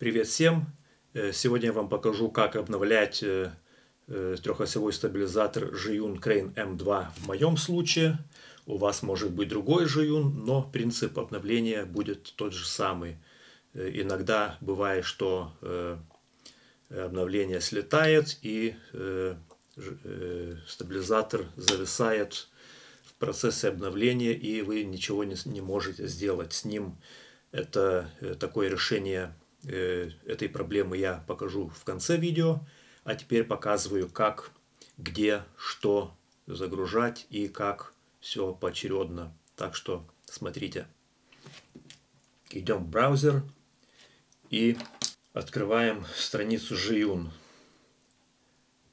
Привет всем! Э, сегодня я вам покажу, как обновлять э, э, трехосевой стабилизатор Zhiyun Crane M2 в моем случае. У вас может быть другой Zhiyun, но принцип обновления будет тот же самый. Иногда бывает, что обновление слетает и стабилизатор зависает в процессе обновления и вы ничего не, можете сделать с ним. Это такое решение этой проблемы я покажу в конце видео. А теперь показываю, как, где, что загружать и как все поочередно. Так что смотрите. Идем в браузер и открываем страницу Жиюн.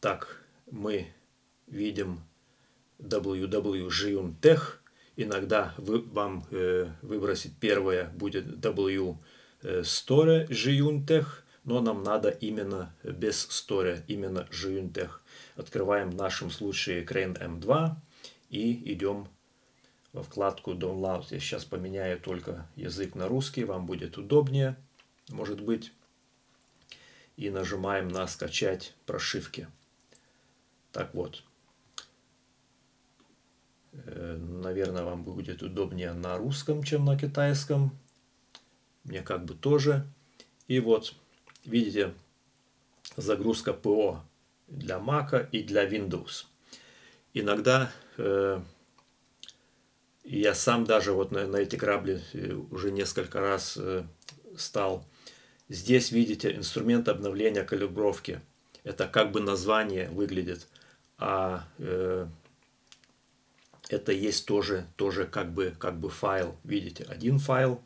Так, мы видим www.jiyun.tech. Иногда вы, вам э, выбросить первое будет w Store Jiyuntech, но нам надо именно без Store, именно Jiyuntech. Открываем в нашем случае Crane M2 и идем во вкладку Download. Я сейчас поменяю только язык на русский, вам будет удобнее, может быть. И нажимаем на скачать прошивки. Так вот. Э, наверное, вам будет удобнее на русском, чем на китайском мне как бы тоже. И вот, видите, загрузка ПО для Mac и для Windows. Иногда э, я сам даже вот на, на эти грабли э, уже несколько раз э, стал. Здесь видите инструмент обновления калибровки. Это как бы название выглядит, а э, это есть тоже, тоже как, бы, как бы файл. Видите, один файл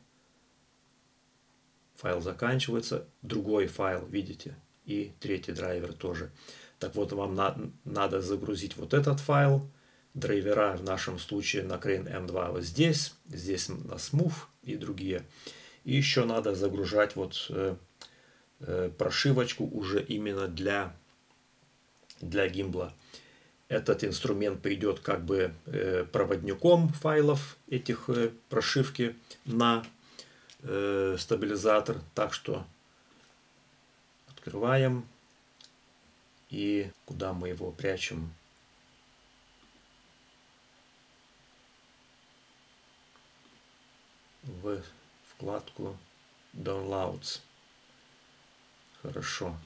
файл заканчивается, другой файл, видите, и третий драйвер тоже. Так вот, вам на, надо загрузить вот этот файл, драйвера в нашем случае на Crane M2 вот здесь, здесь на Smooth и другие. И еще надо загружать вот э, э, прошивочку уже именно для, для гимбла. Этот инструмент придет как бы э, проводником файлов этих э, прошивки на э, стабилизатор. Так что открываем. И куда мы его прячем? В вкладку Downloads. Хорошо.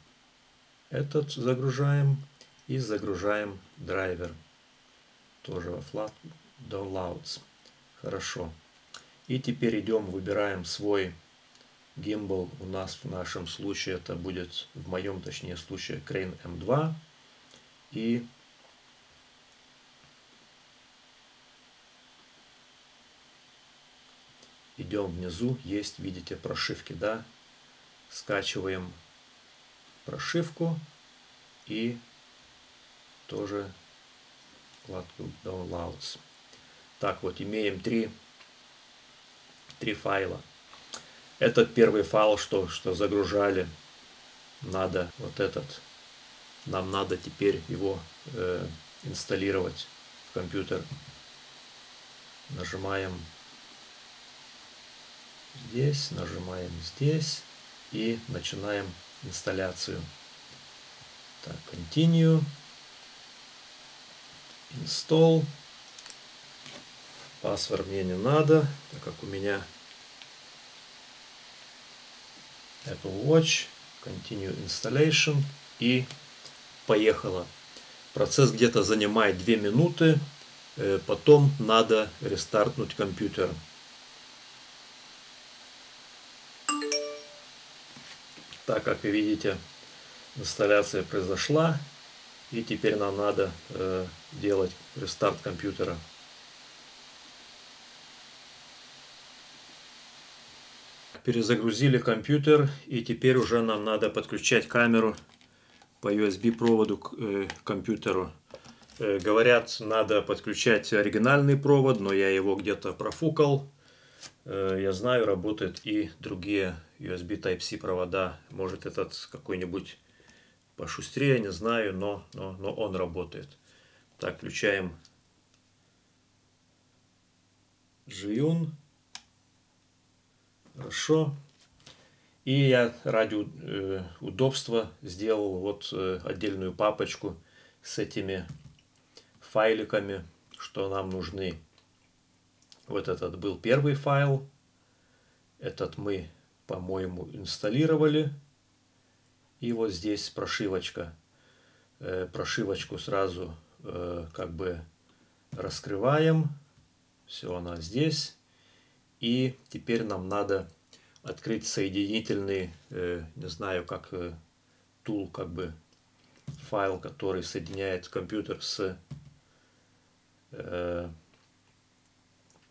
Этот загружаем и загружаем драйвер. Тоже во вкладку Downloads. Хорошо. И теперь идем, выбираем свой гимбал. У нас в нашем случае это будет, в моем точнее случае, Crane M2. И идем внизу, есть, видите, прошивки, да. Скачиваем прошивку и тоже вкладку Downloads. Так вот, имеем три три файла. Этот первый файл, что, что загружали, надо вот этот, нам надо теперь его э, инсталлировать в компьютер. Нажимаем здесь, нажимаем здесь и начинаем инсталляцию. Так, continue, install. Паспорт мне не надо, так как у меня Apple Watch, Continue Installation и поехала. Процесс где-то занимает 2 минуты, э, потом надо рестартнуть компьютер. Так как вы видите, инсталляция произошла, и теперь нам надо э, делать рестарт компьютера. Перезагрузили компьютер и теперь уже нам надо подключать камеру по USB проводу к э, компьютеру. Э, говорят, надо подключать оригинальный провод, но я его где-то профукал. Э, я знаю, работают и другие USB Type-C провода. Может этот какой-нибудь пошустрее, не знаю, но, но, но он работает. Так, включаем Жиюн. Хорошо. И я ради э, удобства сделал вот э, отдельную папочку с этими файликами, что нам нужны. Вот этот был первый файл. Этот мы, по-моему, инсталлировали. И вот здесь прошивочка. Э, прошивочку сразу как бы раскрываем. Все, она здесь. И теперь нам надо открыть соединительный, э, не знаю, как тул, как бы файл, который соединяет компьютер с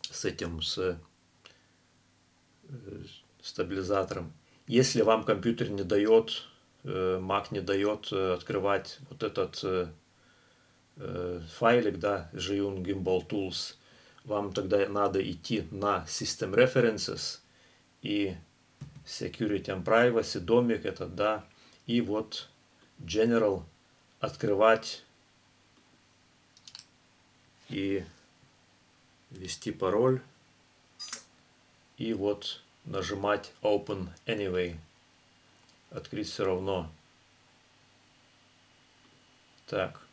с этим, с стабилизатором. Если вам компьютер не дает, Mac не дает открывать вот этот Э, файлик, да, Jiyun Gimbal Tools, вам тогда надо идти на System References и Security and Privacy, домик этот, да, и вот General открывать и ввести пароль и вот нажимать Open Anyway. Открыть все равно. Так.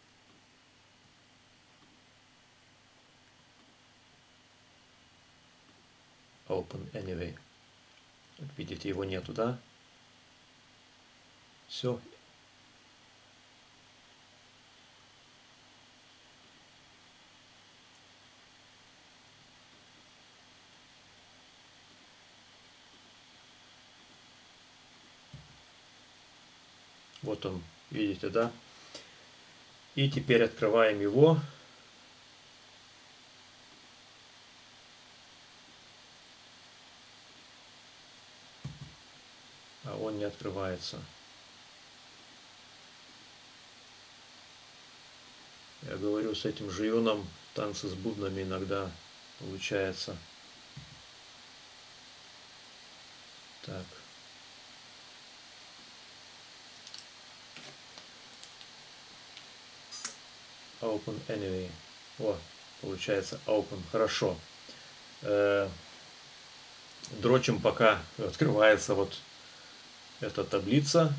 Open anyway. Видите, его нету, да? Все. Вот он, видите, да? И теперь открываем его. не открывается. Я говорю, с этим жионом танцы с бубнами иногда получается. Так. Open anyway. О, получается open. Хорошо. Э, дрочим пока открывается вот это таблица.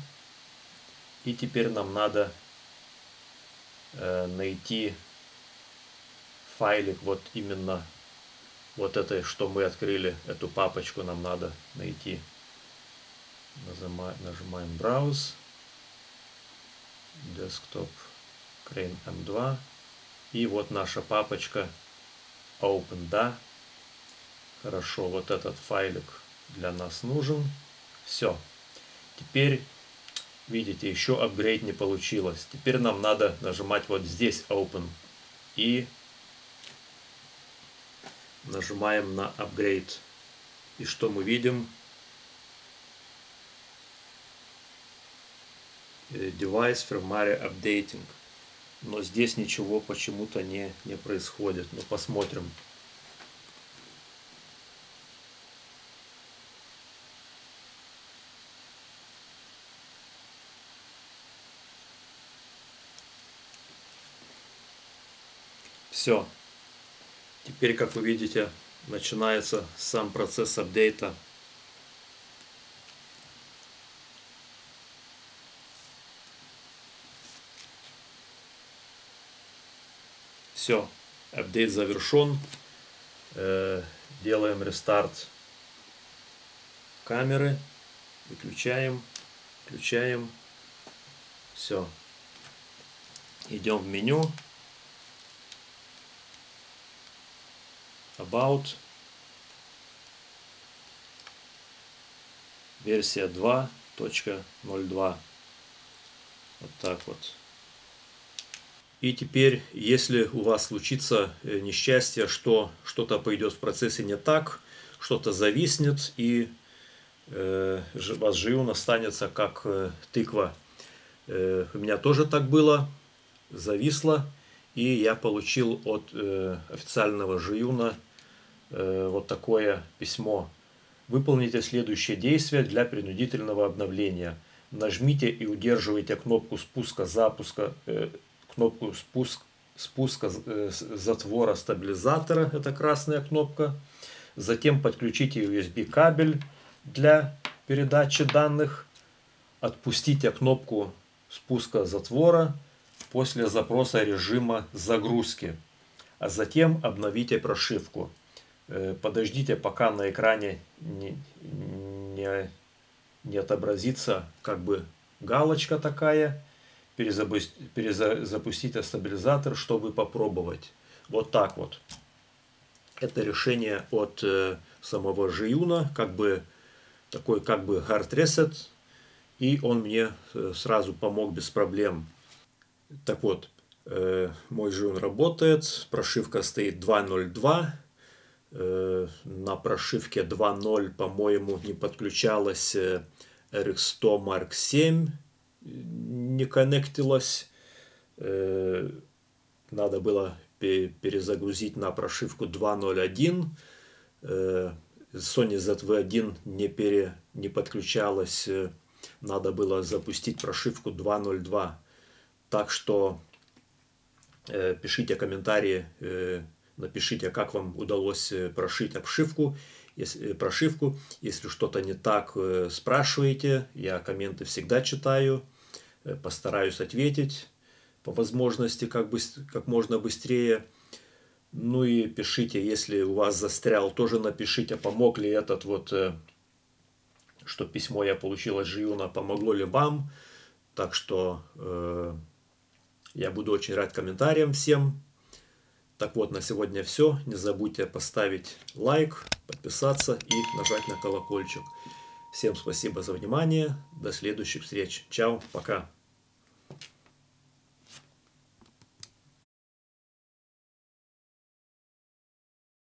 И теперь нам надо э, найти файлик вот именно вот это, что мы открыли, эту папочку нам надо найти. Нажимаем, нажимаем Browse, Desktop, Crane M2. И вот наша папочка Open, да. Хорошо, вот этот файлик для нас нужен. Все. Теперь, видите, еще апгрейд не получилось. Теперь нам надо нажимать вот здесь Open. И нажимаем на Upgrade. И что мы видим? Э, device Firmware Updating. Но здесь ничего почему-то не, не происходит. Ну, посмотрим. Все. Теперь, как вы видите, начинается сам процесс апдейта. Все, апдейт завершен. Э, делаем рестарт камеры. Выключаем, включаем. Все. Идем в меню. About. Версия 2.02. Вот так вот. И теперь, если у вас случится э, несчастье, что что-то пойдет в процессе не так, что-то зависнет, и э, вас живун останется как э, тыква. Э, у меня тоже так было, зависло. И я получил от э, официального Жиюна э, вот такое письмо. Выполните следующее действие для принудительного обновления. Нажмите и удерживайте кнопку спуска запуска, э, кнопку спуск, спуска э, затвора стабилизатора, это красная кнопка. Затем подключите USB кабель для передачи данных, отпустите кнопку спуска затвора после запроса режима загрузки, а затем обновите прошивку. Э, подождите, пока на экране не, не, не отобразится как бы галочка такая. Перезапустите стабилизатор, чтобы попробовать. Вот так вот. Это решение от э, самого Жиюна, как бы такой как бы hard reset. И он мне э, сразу помог без проблем. Так вот, мой Жиюн работает, прошивка стоит 2.02 Э, на прошивке 2.0, по-моему, не подключалась RX100 Mark 7, не коннектилась. Э, надо было перезагрузить на прошивку 2.0.1. Э, Sony ZV-1 не, пере, не подключалась, надо было запустить прошивку 2.0.2. Так что пишите комментарии, Напишите, как вам удалось э, прошить обшивку, если, э, прошивку. Если что-то не так, э, спрашивайте. Я комменты всегда читаю. Постараюсь ответить по возможности как, бы, как можно быстрее. Ну и пишите, если у вас застрял, тоже напишите, помог ли этот вот, что письмо я получил от Жиюна, помогло ли вам. Так что э, я буду очень рад комментариям всем. Так вот, на сегодня все. Не забудьте поставить лайк, подписаться и нажать на колокольчик. Всем спасибо за внимание. До следующих встреч. Чао, пока.